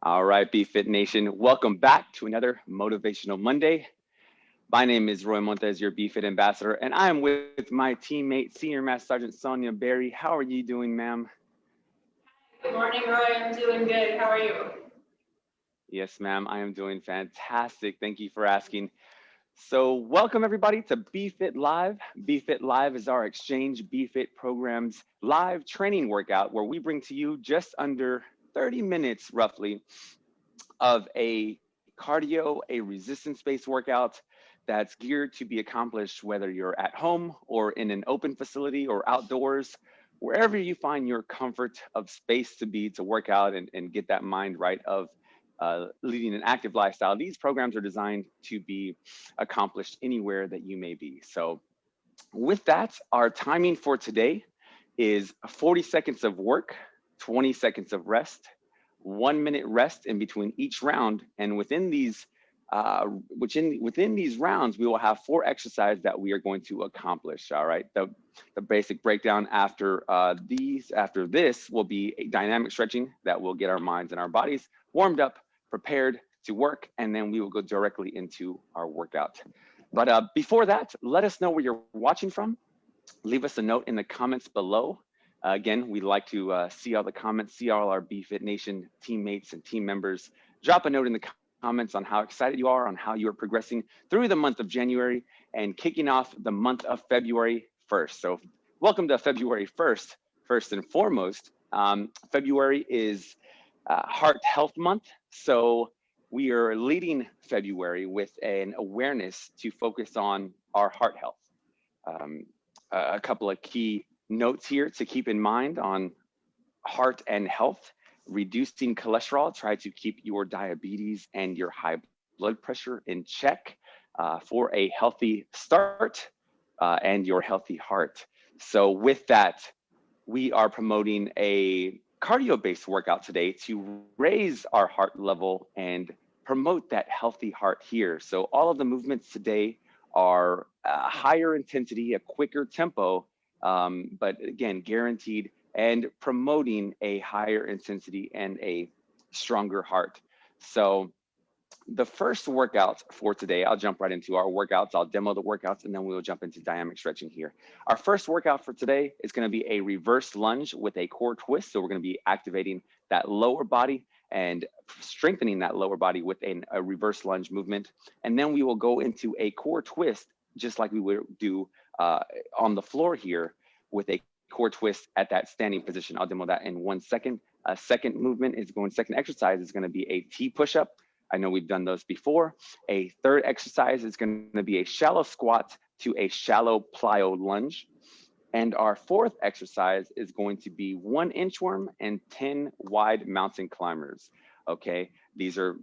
All right, BFit Nation, welcome back to another Motivational Monday. My name is Roy Montes, your BFit ambassador, and I am with my teammate, Senior Master Sergeant Sonia Berry. How are you doing, ma'am? Good morning, Roy. I'm doing good. How are you? Yes, ma'am, I am doing fantastic. Thank you for asking. So welcome everybody to BFit Live. BFit Live is our Exchange BFit programs live training workout where we bring to you just under 30 minutes roughly of a cardio, a resistance-based workout that's geared to be accomplished whether you're at home or in an open facility or outdoors, wherever you find your comfort of space to be to work out and, and get that mind right of uh, leading an active lifestyle. These programs are designed to be accomplished anywhere that you may be. So with that, our timing for today is 40 seconds of work, 20 seconds of rest, one minute rest in between each round. And within these uh, which in within these rounds, we will have four exercises that we are going to accomplish. All right. The, the basic breakdown after uh, these, after this will be a dynamic stretching that will get our minds and our bodies warmed up, prepared to work, and then we will go directly into our workout. But uh, before that, let us know where you're watching from. Leave us a note in the comments below. Uh, again, we'd like to uh, see all the comments, see all our BFit Nation teammates and team members. Drop a note in the comments on how excited you are, on how you are progressing through the month of January and kicking off the month of February 1st. So welcome to February 1st, first and foremost. Um, February is uh, Heart Health Month. So we are leading February with an awareness to focus on our heart health. Um, a couple of key notes here to keep in mind on heart and health reducing cholesterol, try to keep your diabetes and your high blood pressure in check uh, for a healthy start uh, and your healthy heart. So with that, we are promoting a cardio-based workout today to raise our heart level and promote that healthy heart here. So all of the movements today are a higher intensity, a quicker tempo, um, but again, guaranteed and promoting a higher intensity and a stronger heart. So the first workouts for today, I'll jump right into our workouts. I'll demo the workouts and then we'll jump into dynamic stretching here. Our first workout for today is gonna be a reverse lunge with a core twist. So we're gonna be activating that lower body and strengthening that lower body with a, a reverse lunge movement. And then we will go into a core twist, just like we would do uh, on the floor here with a core twist at that standing position. I'll demo that in one second. A second movement is going, second exercise is gonna be a T push-up. I know we've done those before. A third exercise is gonna be a shallow squat to a shallow plyo lunge. And our fourth exercise is going to be one inchworm and 10 wide mountain climbers. Okay, these are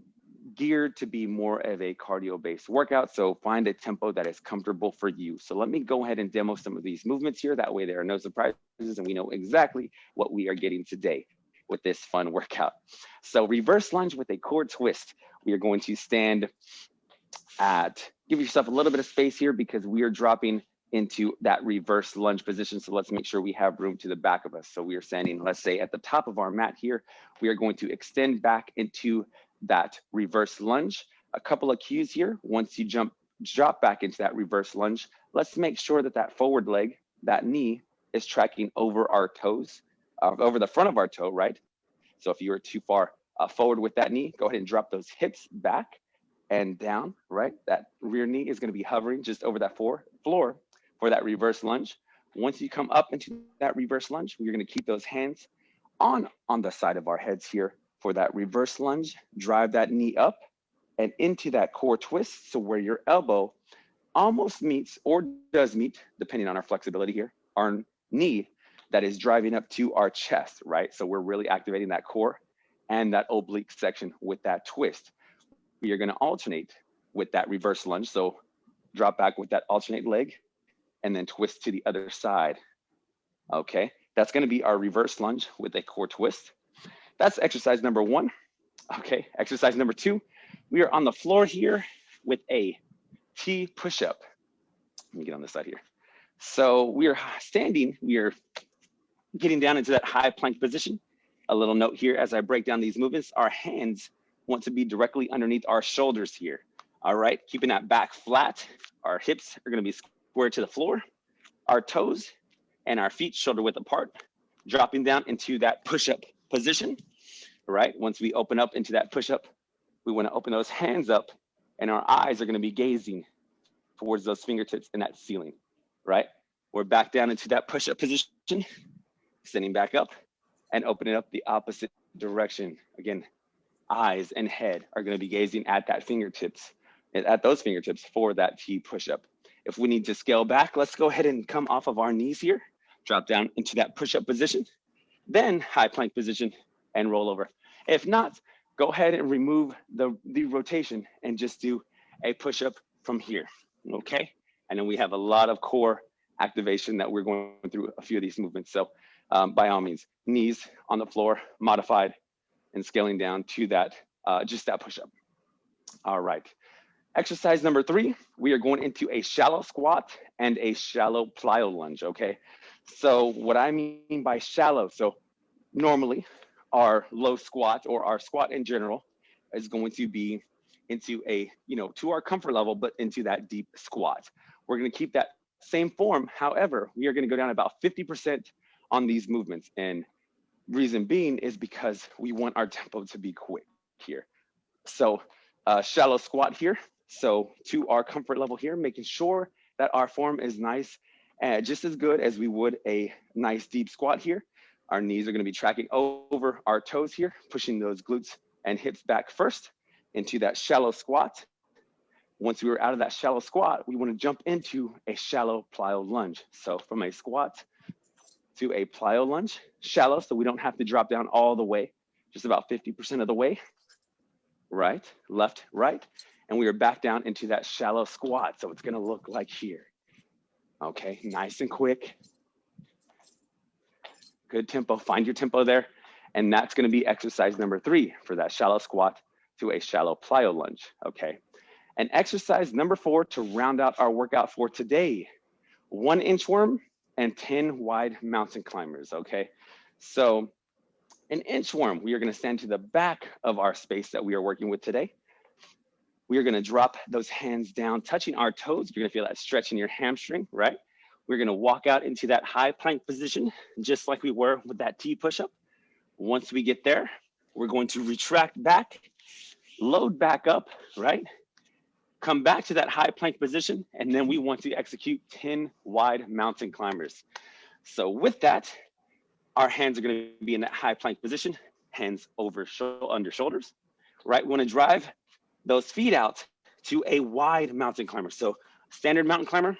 geared to be more of a cardio based workout. So find a tempo that is comfortable for you. So let me go ahead and demo some of these movements here. That way there are no surprises and we know exactly what we are getting today with this fun workout. So reverse lunge with a core twist. We are going to stand at, give yourself a little bit of space here because we are dropping into that reverse lunge position. So let's make sure we have room to the back of us. So we are standing, let's say at the top of our mat here, we are going to extend back into that reverse lunge. A couple of cues here. Once you jump, drop back into that reverse lunge, let's make sure that that forward leg, that knee is tracking over our toes, uh, over the front of our toe, right? So if you are too far uh, forward with that knee, go ahead and drop those hips back and down, right? That rear knee is gonna be hovering just over that floor, floor for that reverse lunge. Once you come up into that reverse lunge, we're gonna keep those hands on, on the side of our heads here for that reverse lunge, drive that knee up and into that core twist. So where your elbow almost meets or does meet, depending on our flexibility here, our knee that is driving up to our chest, right? So we're really activating that core and that oblique section with that twist. We are gonna alternate with that reverse lunge. So drop back with that alternate leg and then twist to the other side. Okay, that's gonna be our reverse lunge with a core twist. That's exercise number one. Okay, exercise number two, we are on the floor here with a T push-up. Let me get on this side here. So we are standing, we are getting down into that high plank position. A little note here as I break down these movements, our hands want to be directly underneath our shoulders here. All right, keeping that back flat. Our hips are gonna be square to the floor. Our toes and our feet shoulder width apart, dropping down into that push-up position. right? once we open up into that push-up, we wanna open those hands up and our eyes are gonna be gazing towards those fingertips and that ceiling, right? We're back down into that push-up position, sitting back up and opening up the opposite direction. Again, eyes and head are gonna be gazing at that fingertips, at those fingertips for that T push-up. If we need to scale back, let's go ahead and come off of our knees here, drop down into that push-up position, then high plank position and roll over. If not, go ahead and remove the, the rotation and just do a push-up from here, okay? And then we have a lot of core activation that we're going through a few of these movements. So um, by all means, knees on the floor, modified, and scaling down to that, uh, just that push-up. All right. Exercise number three, we are going into a shallow squat and a shallow plyo lunge, okay? So what I mean by shallow, so normally our low squat or our squat in general is going to be into a, you know, to our comfort level, but into that deep squat. We're gonna keep that same form. However, we are gonna go down about 50% on these movements. And reason being is because we want our tempo to be quick here. So uh, shallow squat here. So to our comfort level here, making sure that our form is nice and just as good as we would a nice deep squat here. Our knees are gonna be tracking over our toes here, pushing those glutes and hips back first into that shallow squat. Once we are out of that shallow squat, we wanna jump into a shallow plyo lunge. So from a squat to a plyo lunge, shallow, so we don't have to drop down all the way, just about 50% of the way. Right, left, right. And we are back down into that shallow squat. So it's gonna look like here. Okay, nice and quick. Good tempo, find your tempo there. And that's gonna be exercise number three for that shallow squat to a shallow plyo lunge, okay? And exercise number four to round out our workout for today, one inchworm and 10 wide mountain climbers, okay? So an inchworm, we are gonna stand to the back of our space that we are working with today. We are gonna drop those hands down, touching our toes. You're gonna feel that stretch in your hamstring, right? We're gonna walk out into that high plank position, just like we were with that T push-up. Once we get there, we're going to retract back, load back up, right? Come back to that high plank position, and then we want to execute 10 wide mountain climbers. So with that, our hands are gonna be in that high plank position, hands over under shoulders, right? We wanna drive those feet out to a wide mountain climber. So standard mountain climber,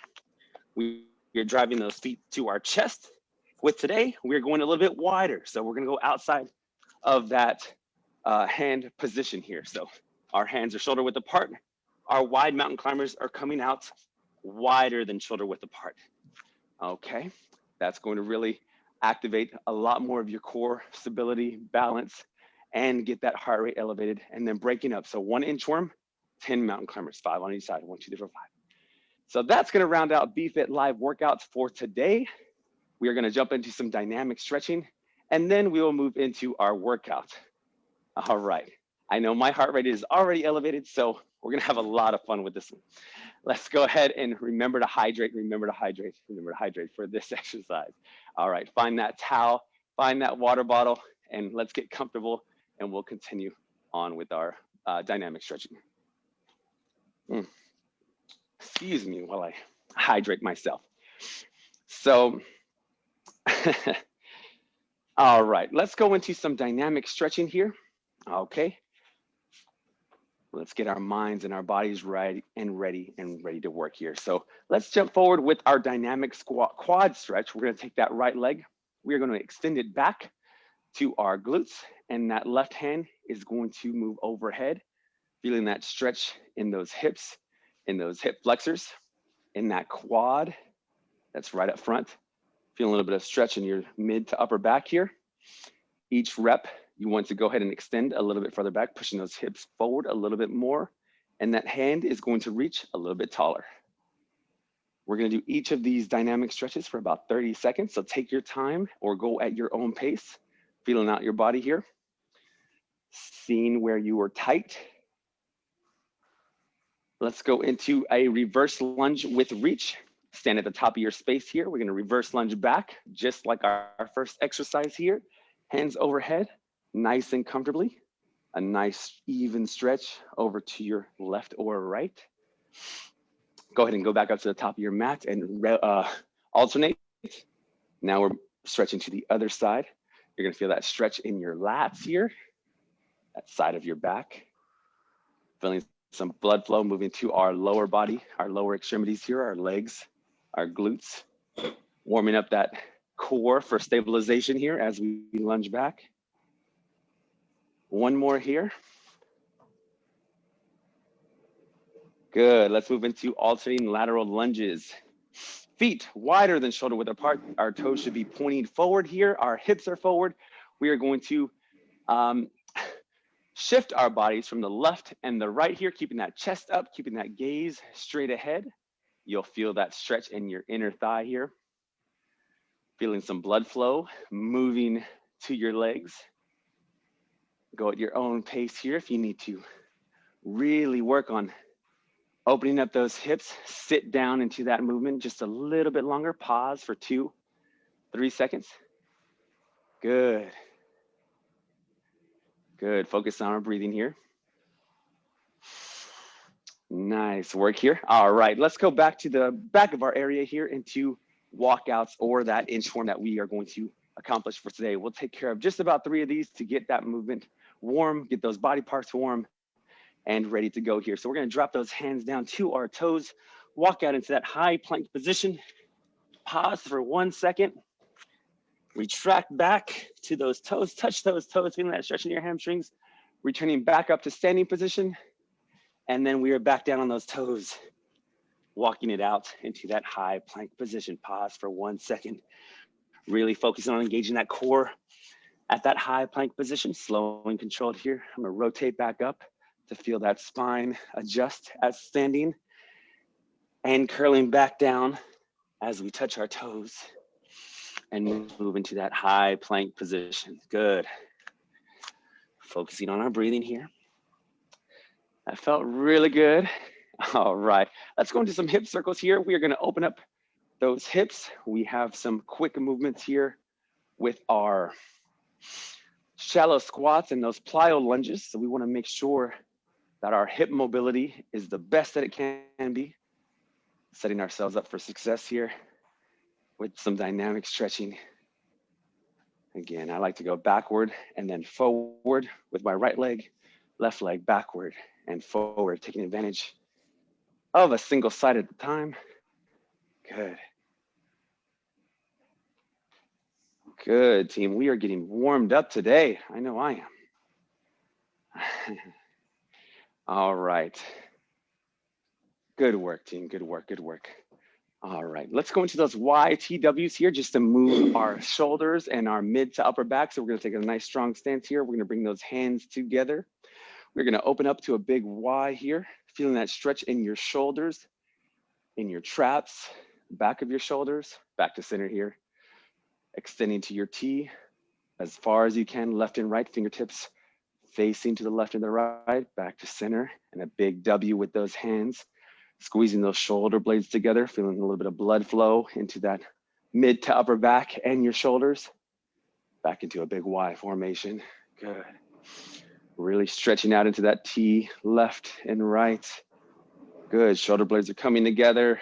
we are driving those feet to our chest. With today, we're going a little bit wider. So we're gonna go outside of that uh, hand position here. So our hands are shoulder width apart. Our wide mountain climbers are coming out wider than shoulder width apart. Okay, that's going to really activate a lot more of your core stability, balance, and get that heart rate elevated and then breaking up. So one inchworm, 10 mountain climbers, five on each side, one, two, three, four, five. So that's gonna round out BFit Live workouts for today. We are gonna jump into some dynamic stretching and then we will move into our workout. All right, I know my heart rate is already elevated, so we're gonna have a lot of fun with this one. Let's go ahead and remember to hydrate, remember to hydrate, remember to hydrate for this exercise. All right, find that towel, find that water bottle, and let's get comfortable and we'll continue on with our uh, dynamic stretching. Mm. Excuse me while I hydrate myself. So, all right, let's go into some dynamic stretching here. Okay. Let's get our minds and our bodies right and ready and ready to work here. So let's jump forward with our dynamic squat quad stretch. We're gonna take that right leg. We're gonna extend it back to our glutes and that left hand is going to move overhead, feeling that stretch in those hips, in those hip flexors, in that quad that's right up front. Feeling a little bit of stretch in your mid to upper back here. Each rep, you want to go ahead and extend a little bit further back, pushing those hips forward a little bit more. And that hand is going to reach a little bit taller. We're gonna do each of these dynamic stretches for about 30 seconds. So take your time or go at your own pace Feeling out your body here. Seeing where you are tight. Let's go into a reverse lunge with reach. Stand at the top of your space here. We're gonna reverse lunge back, just like our, our first exercise here. Hands overhead, nice and comfortably. A nice even stretch over to your left or right. Go ahead and go back up to the top of your mat and uh, alternate. Now we're stretching to the other side. You're gonna feel that stretch in your lats here, that side of your back. Feeling some blood flow moving to our lower body, our lower extremities here, our legs, our glutes. Warming up that core for stabilization here as we lunge back. One more here. Good, let's move into alternating lateral lunges. Feet wider than shoulder width apart. Our toes should be pointing forward here. Our hips are forward. We are going to um, shift our bodies from the left and the right here, keeping that chest up, keeping that gaze straight ahead. You'll feel that stretch in your inner thigh here. Feeling some blood flow, moving to your legs. Go at your own pace here if you need to really work on Opening up those hips, sit down into that movement just a little bit longer. Pause for two, three seconds. Good. Good, focus on our breathing here. Nice work here. All right, let's go back to the back of our area here into walkouts or that inchworm that we are going to accomplish for today. We'll take care of just about three of these to get that movement warm, get those body parts warm, and ready to go here. So we're gonna drop those hands down to our toes, walk out into that high plank position, pause for one second, retract back to those toes, touch those toes, feeling that stretch in your hamstrings, returning back up to standing position, and then we are back down on those toes, walking it out into that high plank position. Pause for one second, really focusing on engaging that core at that high plank position, slow and controlled here. I'm gonna rotate back up to feel that spine adjust as standing and curling back down as we touch our toes and move into that high plank position. Good. Focusing on our breathing here. That felt really good. All right, let's go into some hip circles here. We are gonna open up those hips. We have some quick movements here with our shallow squats and those plyo lunges. So we wanna make sure that our hip mobility is the best that it can be, setting ourselves up for success here with some dynamic stretching. Again, I like to go backward and then forward with my right leg, left leg backward and forward, taking advantage of a single side at a time. Good. Good team. We are getting warmed up today. I know I am. All right. Good work, team. Good work. Good work. All right. Let's go into those YTWs here just to move our shoulders and our mid to upper back. So we're going to take a nice strong stance here. We're going to bring those hands together. We're going to open up to a big Y here, feeling that stretch in your shoulders, in your traps, back of your shoulders, back to center here. Extending to your T as far as you can, left and right fingertips facing to the left and the right, back to center, and a big W with those hands, squeezing those shoulder blades together, feeling a little bit of blood flow into that mid to upper back and your shoulders, back into a big Y formation. Good. Really stretching out into that T, left and right. Good, shoulder blades are coming together.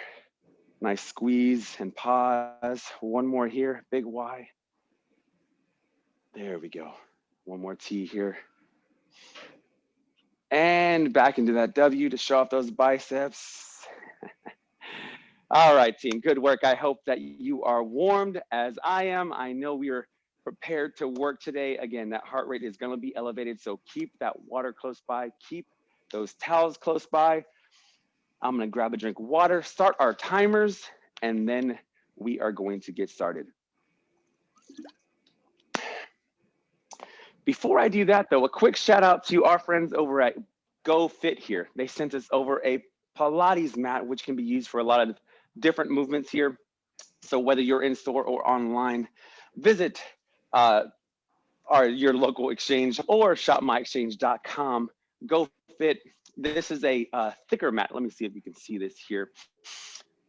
Nice squeeze and pause. One more here, big Y. There we go. One more T here. And back into that W to show off those biceps. All right, team, good work. I hope that you are warmed as I am. I know we are prepared to work today. Again, that heart rate is gonna be elevated, so keep that water close by, keep those towels close by. I'm gonna grab a drink of water, start our timers, and then we are going to get started. Before I do that though, a quick shout out to our friends over at GoFit here. They sent us over a Pilates mat, which can be used for a lot of different movements here. So whether you're in store or online, visit uh, or your local exchange or shopmyexchange.com. Go fit. This is a uh, thicker mat. Let me see if you can see this here.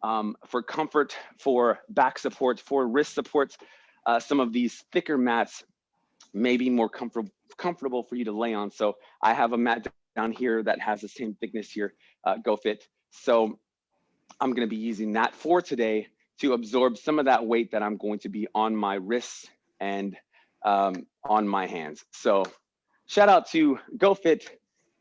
Um, for comfort, for back supports, for wrist supports, uh, some of these thicker mats may be more comfortable comfortable for you to lay on. So I have a mat down here that has the same thickness here, uh, GoFit. So I'm gonna be using that for today to absorb some of that weight that I'm going to be on my wrists and um, on my hands. So shout out to GoFit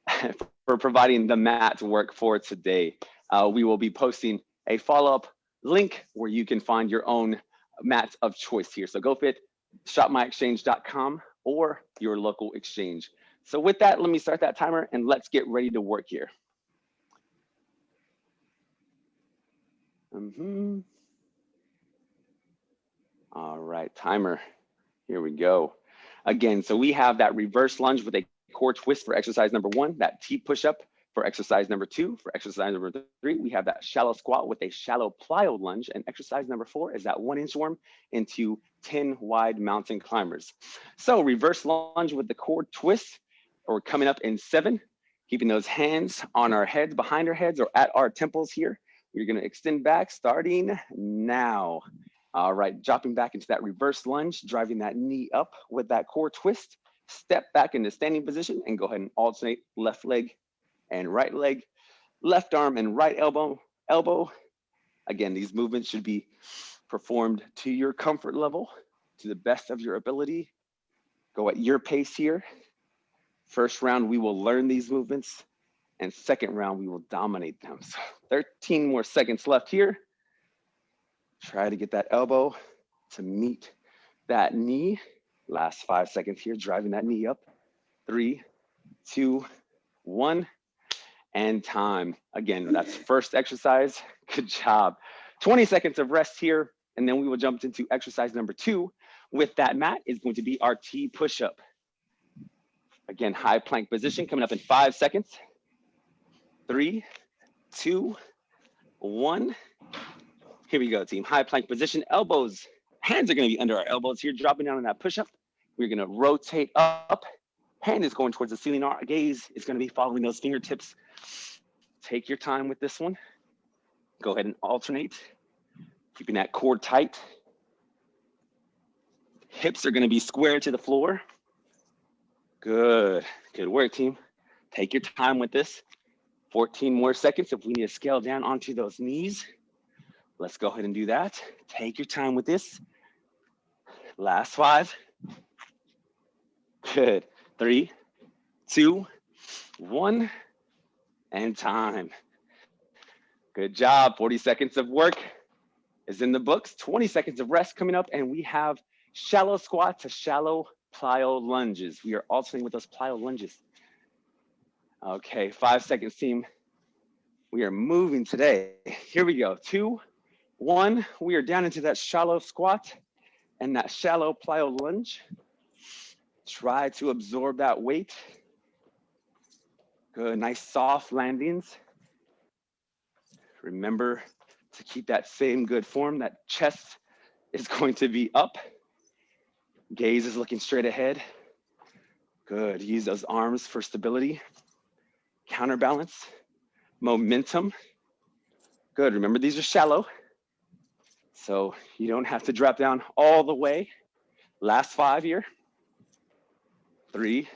for providing the mat work for today. Uh, we will be posting a follow-up link where you can find your own mats of choice here. So GoFit, shopmyexchange.com or your local exchange. So with that, let me start that timer and let's get ready to work here. Mm -hmm. All right, timer. Here we go. Again, so we have that reverse lunge with a core twist for exercise number one, that T push-up for exercise number two. For exercise number three, we have that shallow squat with a shallow plyo lunge. And exercise number four is that one inch inchworm into 10 wide mountain climbers. So reverse lunge with the core twist, or coming up in seven, keeping those hands on our heads, behind our heads, or at our temples here. We're gonna extend back starting now. All right, dropping back into that reverse lunge, driving that knee up with that core twist. Step back into standing position and go ahead and alternate left leg and right leg, left arm and right elbow, elbow. Again, these movements should be performed to your comfort level, to the best of your ability. Go at your pace here. First round, we will learn these movements and second round, we will dominate them. So 13 more seconds left here. Try to get that elbow to meet that knee. Last five seconds here, driving that knee up. Three, two, one, and time. Again, that's first exercise. Good job. 20 seconds of rest here, and then we will jump into exercise number two. With that mat is going to be our T push-up. Again, high plank position coming up in five seconds. Three, two, one. Here we go, team. High plank position, elbows, hands are gonna be under our elbows here, dropping down on that push-up. We're gonna rotate up. Hand is going towards the ceiling. Our gaze is gonna be following those fingertips. Take your time with this one. Go ahead and alternate, keeping that core tight. Hips are gonna be square to the floor. Good, good work, team. Take your time with this. 14 more seconds if we need to scale down onto those knees. Let's go ahead and do that. Take your time with this. Last five. Good. Three, two, one, and time. Good job. 40 seconds of work is in the books. 20 seconds of rest coming up, and we have shallow squat to shallow plyo lunges. We are alternating with those plyo lunges. Okay, five seconds team. We are moving today. Here we go. Two, one, we are down into that shallow squat and that shallow plyo lunge. Try to absorb that weight. Good, nice soft landings. Remember to keep that same good form. That chest is going to be up. Gaze is looking straight ahead. Good, use those arms for stability. Counterbalance, momentum. Good, remember these are shallow. So you don't have to drop down all the way. Last five here. Three,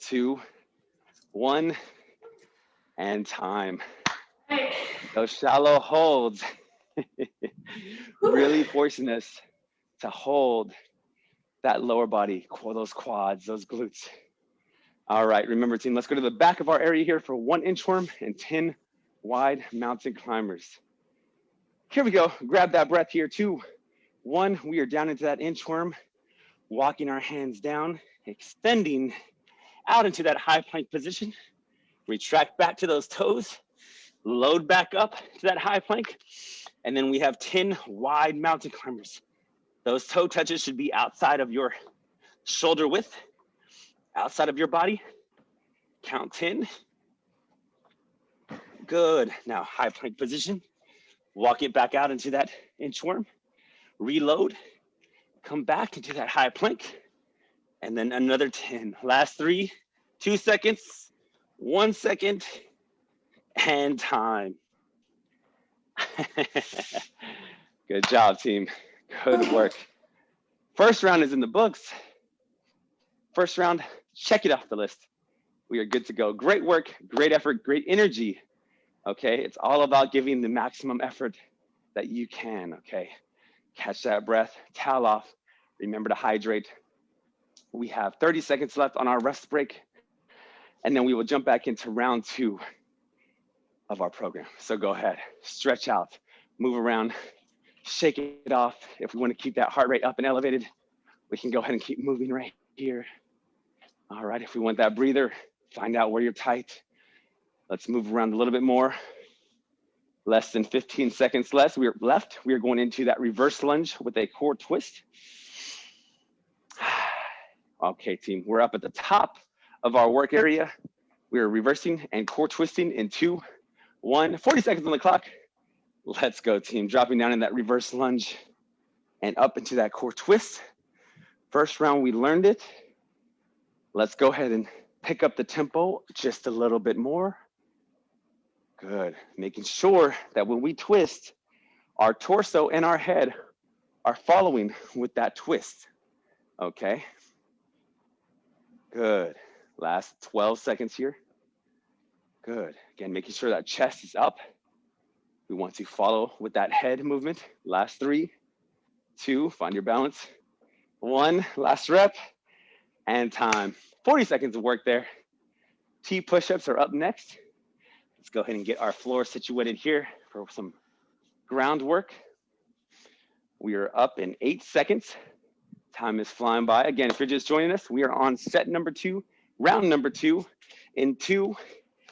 two, one, and time. Those shallow holds. really forcing us to hold that lower body, those quads, those glutes. All right, remember team, let's go to the back of our area here for one inchworm and 10 wide mountain climbers. Here we go. Grab that breath here. Two, one. We are down into that inchworm, walking our hands down, extending out into that high plank position. Retract back to those toes, load back up to that high plank. And then we have 10 wide mountain climbers. Those toe touches should be outside of your shoulder width, outside of your body. Count 10. Good. Now high plank position walk it back out into that inchworm, reload, come back into that high plank, And then another 10. Last three, two seconds, one second, and time. Good job, team. Good work. First round is in the books. First round, check it off the list. We are good to go. Great work, great effort, great energy. Okay, it's all about giving the maximum effort that you can. Okay, catch that breath, towel off. Remember to hydrate. We have 30 seconds left on our rest break, and then we will jump back into round two of our program. So go ahead, stretch out, move around, shake it off. If we want to keep that heart rate up and elevated, we can go ahead and keep moving right here. All right, if we want that breather, find out where you're tight. Let's move around a little bit more. Less than 15 seconds less. We are left. We are going into that reverse lunge with a core twist. Okay, team, we're up at the top of our work area. We are reversing and core twisting in two, one, 40 seconds on the clock. Let's go, team. Dropping down in that reverse lunge and up into that core twist. First round, we learned it. Let's go ahead and pick up the tempo just a little bit more. Good. Making sure that when we twist, our torso and our head are following with that twist. Okay. Good. Last 12 seconds here. Good. Again, making sure that chest is up. We want to follow with that head movement. Last three, two, find your balance. One, last rep, and time. 40 seconds of work there. T push-ups are up next. Let's go ahead and get our floor situated here for some groundwork. We are up in eight seconds. Time is flying by. Again, if you're just joining us, we are on set number two, round number two, in two,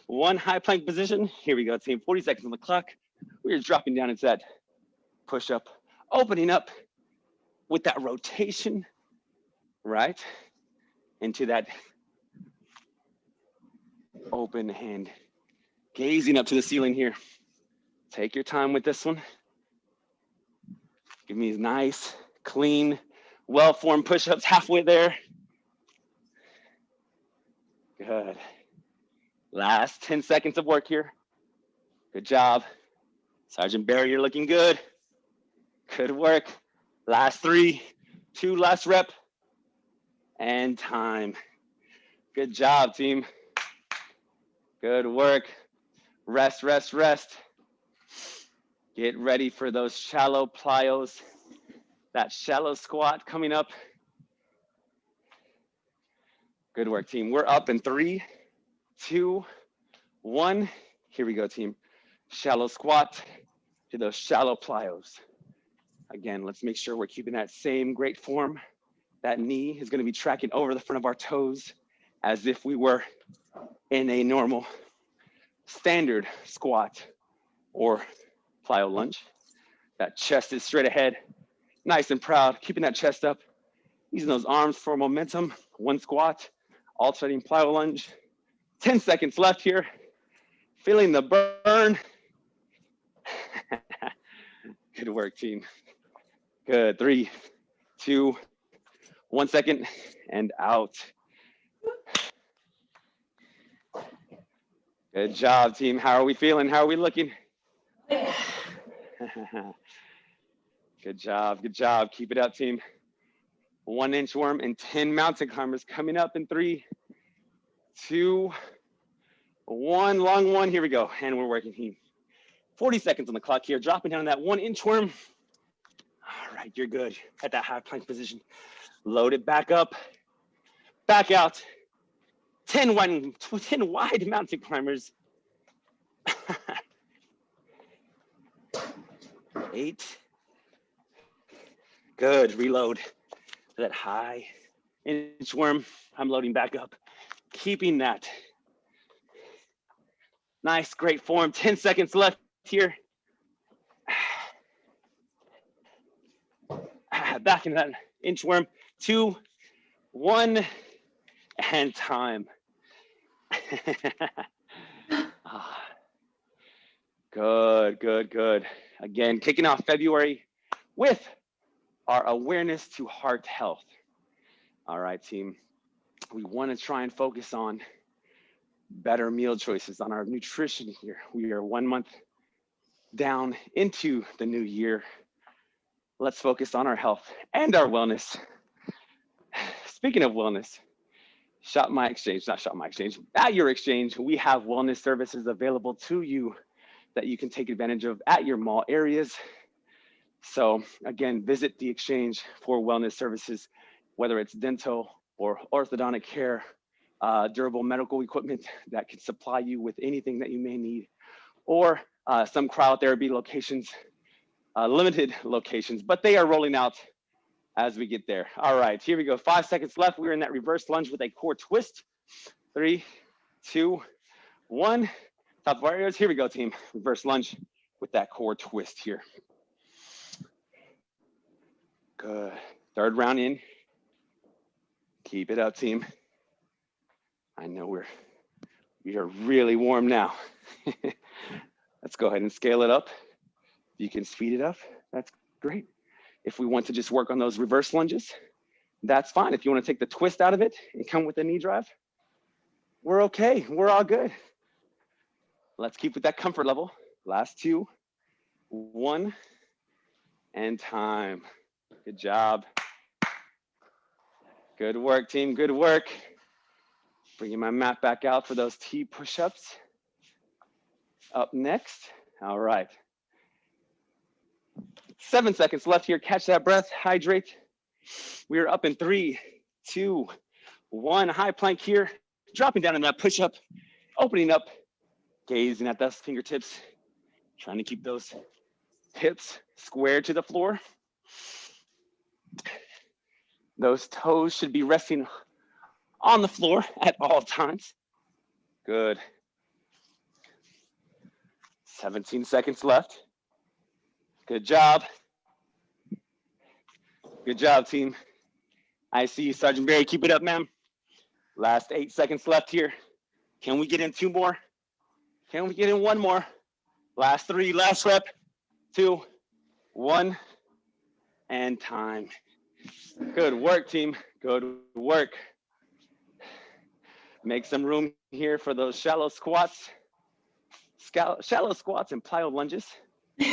one high plank position. Here we go, team. 40 seconds on the clock. We are dropping down into that push up, opening up with that rotation, right? Into that open hand, gazing up to the ceiling here. Take your time with this one. Give me a nice, clean, well-formed push-ups halfway there. Good. Last 10 seconds of work here. Good job. Sergeant Barry, you're looking good. Good work. Last three, two last rep, and time. Good job, team. Good work. Rest, rest, rest. Get ready for those shallow plyos, that shallow squat coming up. Good work, team. We're up in three, two, one. Here we go, team. Shallow squat to those shallow plyos. Again, let's make sure we're keeping that same great form. That knee is gonna be tracking over the front of our toes as if we were in a normal standard squat or plyo lunge. That chest is straight ahead, nice and proud, keeping that chest up, using those arms for momentum, one squat, alternating plyo lunge, 10 seconds left here. Feeling the burn. Good work, team. Good. Three, two, one second, and out. Good job, team. How are we feeling? How are we looking? good job. Good job. Keep it up, team. One inchworm and 10 mountain climbers coming up in three, two, one long one. Here we go. And we're working team. 40 seconds on the clock here. Dropping down that one inchworm. All right, you're good at that high plank position. Load it back up, back out. 10 wide, 10 wide mountain climbers. Eight. Good, reload. That high inchworm. I'm loading back up keeping that. Nice, great form. 10 seconds left here. Back in that inchworm. Two, one, and time. Ah. good, good, good. Again, kicking off February with our awareness to heart health. All right, team. We want to try and focus on better meal choices, on our nutrition here. We are one month down into the new year. Let's focus on our health and our wellness. Speaking of wellness, Shop My Exchange, not Shop My Exchange, at your exchange, we have wellness services available to you that you can take advantage of at your mall areas. So again, visit the exchange for wellness services, whether it's dental or orthodontic care, uh, durable medical equipment that can supply you with anything that you may need, or uh, some cryotherapy locations, uh, limited locations, but they are rolling out as we get there. All right, here we go. Five seconds left. We're in that reverse lunge with a core twist. Three, two, one. Top warriors. Here we go, team. Reverse lunge with that core twist here. Good. Third round in. Keep it up, team. I know we're we are really warm now. Let's go ahead and scale it up. If you can speed it up, that's great. If we want to just work on those reverse lunges, that's fine. If you want to take the twist out of it and come with the knee drive, we're okay. We're all good. Let's keep with that comfort level. Last two, one, and time. Good job. Good work, team. Good work. Bringing my mat back out for those T push-ups. Up next. All right. Seven seconds left here. Catch that breath. Hydrate. We are up in three, two, one. High plank here. Dropping down in that push-up. Opening up. Gazing at those fingertips. Trying to keep those hips square to the floor. Those toes should be resting on the floor at all times. Good. 17 seconds left. Good job. Good job, team. I see you, Sergeant Barry. Keep it up, ma'am. Last eight seconds left here. Can we get in two more? Can we get in one more? Last three, last rep, two, one, and time. Good work, team. Good work. Make some room here for those shallow squats. Shallow squats and plyo lunges.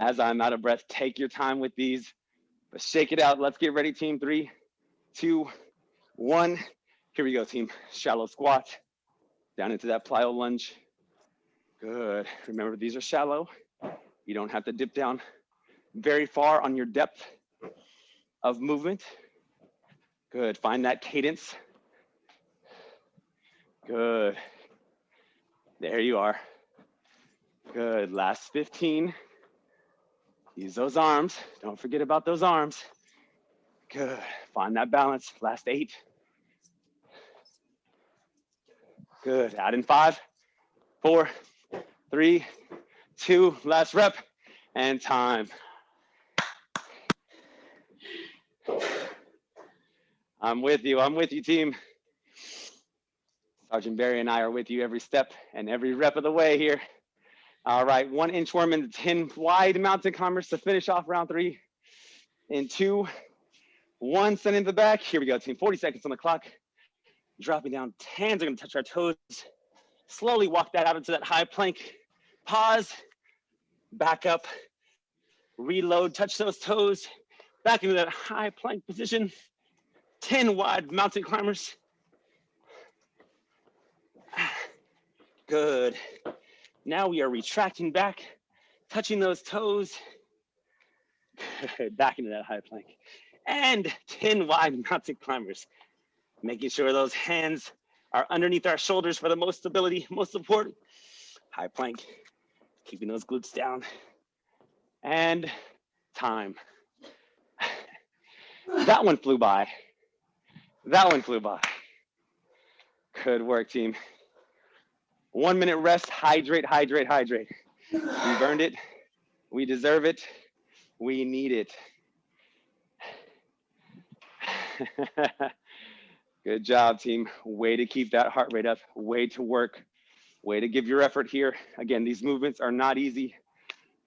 As I'm out of breath, take your time with these, but shake it out. Let's get ready, team. Three, two, one. Here we go, team. Shallow squat, down into that plyo lunge. Good. Remember, these are shallow. You don't have to dip down very far on your depth of movement. Good, find that cadence. Good. There you are. Good, last 15. Use those arms. Don't forget about those arms. Good, find that balance. Last eight. Good, add in five, four, three, two, last rep, and time. I'm with you. I'm with you, team. Sergeant Barry and I are with you every step and every rep of the way here. All right, one inchworm into 10 wide mountain climbers to finish off round three. In two, one, send in the back. Here we go, team. 40 seconds on the clock. Dropping down, hands are gonna touch our toes. Slowly walk that out into that high plank. Pause, back up, reload, touch those toes, back into that high plank position. 10 wide mountain climbers. Good. Now we are retracting back, touching those toes. back into that high plank. And 10 wide mountain climbers. Making sure those hands are underneath our shoulders for the most stability, most support. High plank, keeping those glutes down. And time. That one flew by. That one flew by. Good work, team. One minute rest, hydrate, hydrate, hydrate. We burned it. We deserve it. We need it. Good job, team. Way to keep that heart rate up. Way to work. Way to give your effort here. Again, these movements are not easy,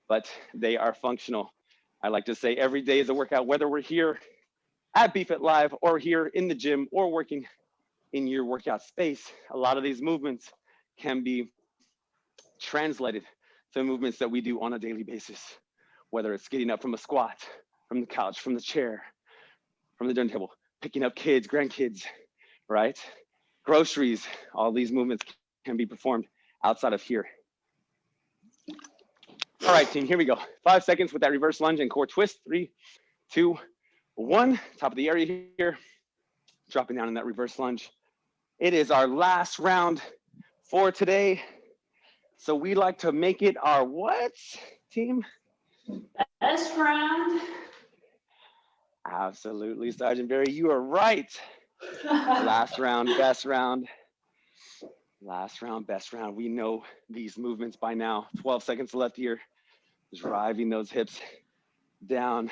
but they are functional. I like to say every day is a workout, whether we're here at BFit Live or here in the gym or working in your workout space. A lot of these movements can be translated to movements that we do on a daily basis, whether it's getting up from a squat, from the couch, from the chair, from the dinner table, picking up kids, grandkids, right? Groceries, all these movements can be performed outside of here. All right, team, here we go. Five seconds with that reverse lunge and core twist. Three, two, one. Top of the area here. Dropping down in that reverse lunge. It is our last round for today. So we like to make it our what, team? Best round. Absolutely, Sergeant Barry, you are right. Last round, best round. Last round, best round. We know these movements by now. 12 seconds left here. Driving those hips down,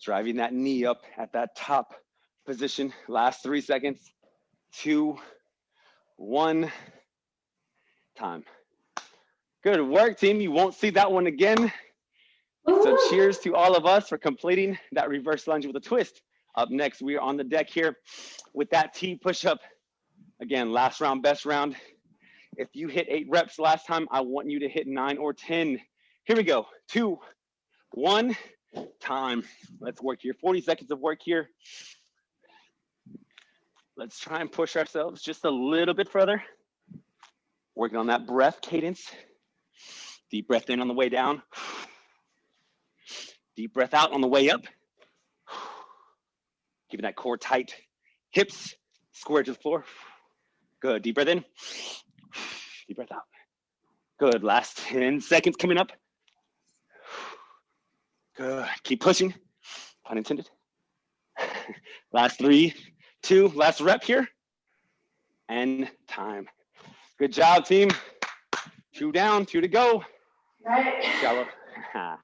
driving that knee up at that top position. Last three seconds. Two, one, time. Good work, team. You won't see that one again. So cheers to all of us for completing that reverse lunge with a twist. Up next, we are on the deck here with that T push-up. Again, last round, best round. If you hit eight reps last time, I want you to hit nine or 10. Here we go. Two, one, time. Let's work here. 40 seconds of work here. Let's try and push ourselves just a little bit further. Working on that breath cadence. Deep breath in on the way down. Deep breath out on the way up. Keeping that core tight. Hips square to the floor. Good. Deep breath in. Deep breath out. Good. Last 10 seconds coming up. Good. Keep pushing. Pun intended. Last three, two, last rep here. And time. Good job, team. Two down, two to go. Right. Shallow,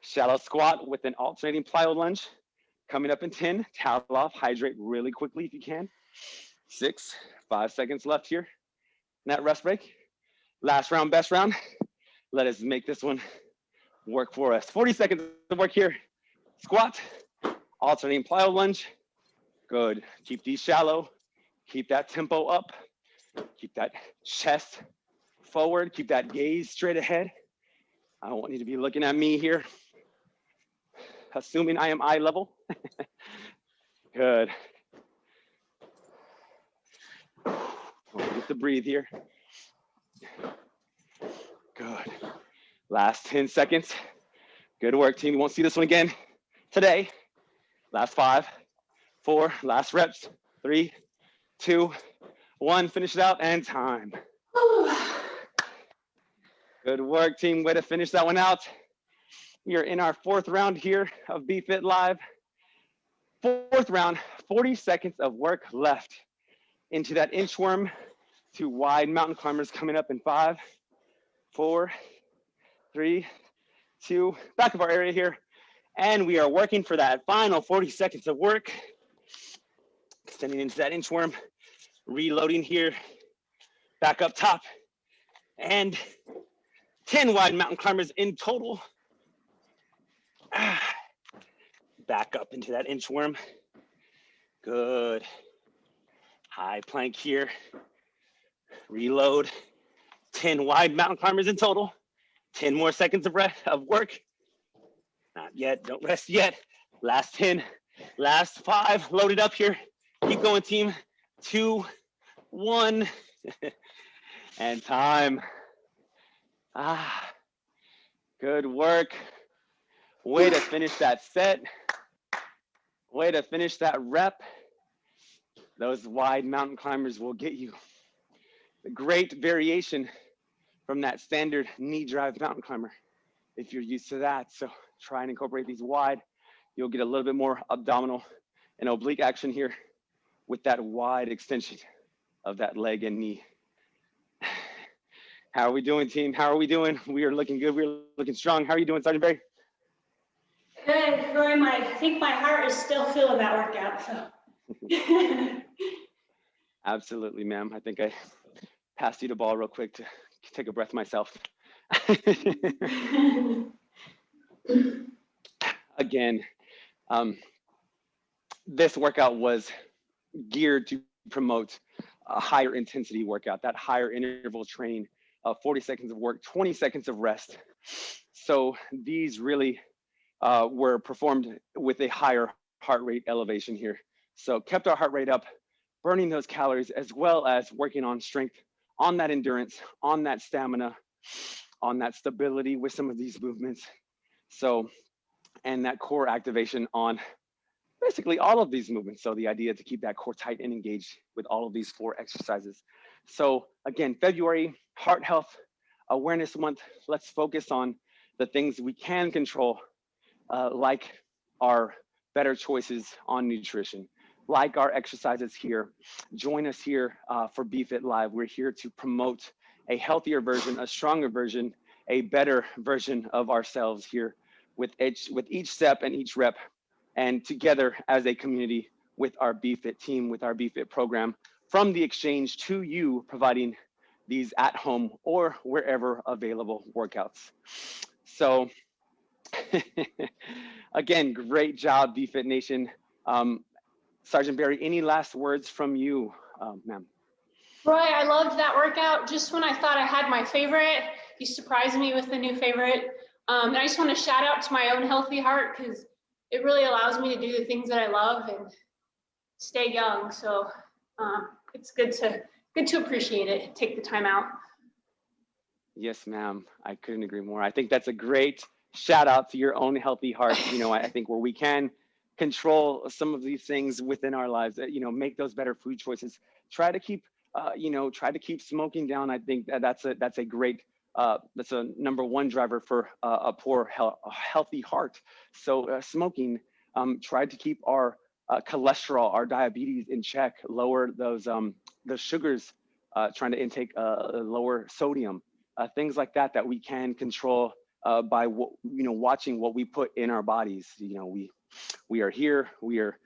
shallow squat with an alternating plyo lunge. Coming up in 10, towel off, hydrate really quickly if you can. Six, five seconds left here. in That rest break. Last round, best round. Let us make this one work for us. 40 seconds of work here. Squat, alternating plyo lunge. Good. Keep these shallow. Keep that tempo up. Keep that chest forward. Keep that gaze straight ahead. I don't want you to be looking at me here, assuming I am eye level. Good. Get to breathe here. Good. Last 10 seconds. Good work, team. You won't see this one again today. Last five, four, last reps. Three, two, one. Finish it out and time. Good work, team. Way to finish that one out. We are in our fourth round here of BFit Live. Fourth round, 40 seconds of work left into that inchworm to wide mountain climbers coming up in five, four, three, two, back of our area here. And we are working for that final 40 seconds of work. Extending into that inchworm, reloading here, back up top. And 10 wide mountain climbers in total. Ah, back up into that inchworm. Good. High plank here. Reload. 10 wide mountain climbers in total. 10 more seconds of, rest, of work. Not yet, don't rest yet. Last 10, last five, loaded up here. Keep going, team. Two, one, and time. Ah, good work. Way to finish that set. Way to finish that rep. Those wide mountain climbers will get you great variation from that standard knee drive mountain climber if you're used to that. So try and incorporate these wide. You'll get a little bit more abdominal and oblique action here with that wide extension of that leg and knee. How are we doing, team? How are we doing? We are looking good. We're looking strong. How are you doing, Sergeant Barry? Good, Roy. My, I think my heart is still feeling that workout. So. Absolutely, ma'am. I think I passed you the ball real quick to take a breath myself. again, um, this workout was geared to promote a higher intensity workout, that higher interval training, uh, 40 seconds of work, 20 seconds of rest. So these really uh, were performed with a higher heart rate elevation here. So kept our heart rate up, burning those calories, as well as working on strength, on that endurance, on that stamina, on that stability with some of these movements. So, and that core activation on basically all of these movements. So the idea to keep that core tight and engaged with all of these four exercises. So again, February, Heart Health Awareness Month, let's focus on the things we can control, uh, like our better choices on nutrition, like our exercises here. Join us here uh, for BFit Live. We're here to promote a healthier version, a stronger version, a better version of ourselves here with each, with each step and each rep and together as a community with our BFit team, with our BFit program, from the exchange to you providing these at home or wherever available workouts. So again, great job, BFit Nation. Um, Sergeant Barry, any last words from you, um, ma'am? Roy, I loved that workout. Just when I thought I had my favorite, you surprised me with the new favorite. Um, and I just want to shout out to my own healthy heart because it really allows me to do the things that I love and stay young. So um, it's good to good to appreciate it. Take the time out. Yes, ma'am. I couldn't agree more. I think that's a great shout out to your own healthy heart. You know, I think where we can control some of these things within our lives, you know, make those better food choices. Try to keep, uh, you know, try to keep smoking down. I think that that's a that's a great uh, that's a number one driver for uh, a poor, healthy heart. So uh, smoking, um, tried to keep our uh, cholesterol, our diabetes in check, lower those um, the sugars, uh, trying to intake lower sodium, things like that that we can control by what you know watching what we put in our bodies. You know we we are here, we are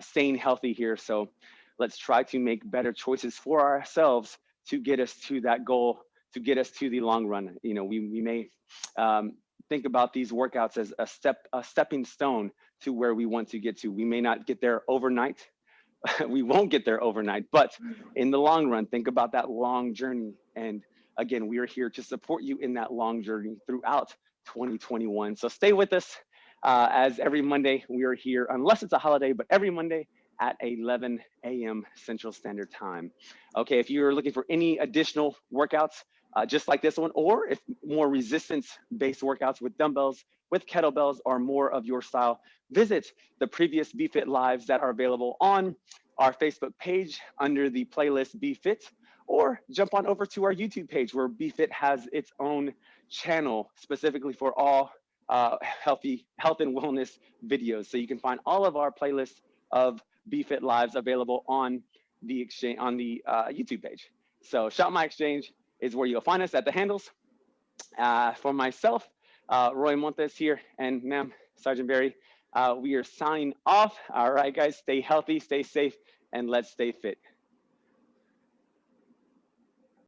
staying healthy here. So let's try to make better choices for ourselves to get us to that goal to get us to the long run. You know, we, we may um, think about these workouts as a step, a stepping stone to where we want to get to. We may not get there overnight. we won't get there overnight, but in the long run, think about that long journey. And again, we are here to support you in that long journey throughout 2021. So stay with us uh, as every Monday we are here, unless it's a holiday, but every Monday at 11 a.m. Central Standard Time. Okay, if you're looking for any additional workouts, uh, just like this one, or if more resistance-based workouts with dumbbells, with kettlebells are more of your style, visit the previous BFit Lives that are available on our Facebook page under the playlist BFit, or jump on over to our YouTube page where BFit has its own channel specifically for all uh, healthy health and wellness videos. So you can find all of our playlists of BFit Lives available on the exchange on the uh, YouTube page. So Shop My Exchange, is where you'll find us at the handles. Uh, for myself, uh, Roy Montes here, and ma'am, Sergeant Barry, uh, we are signing off. All right, guys, stay healthy, stay safe, and let's stay fit.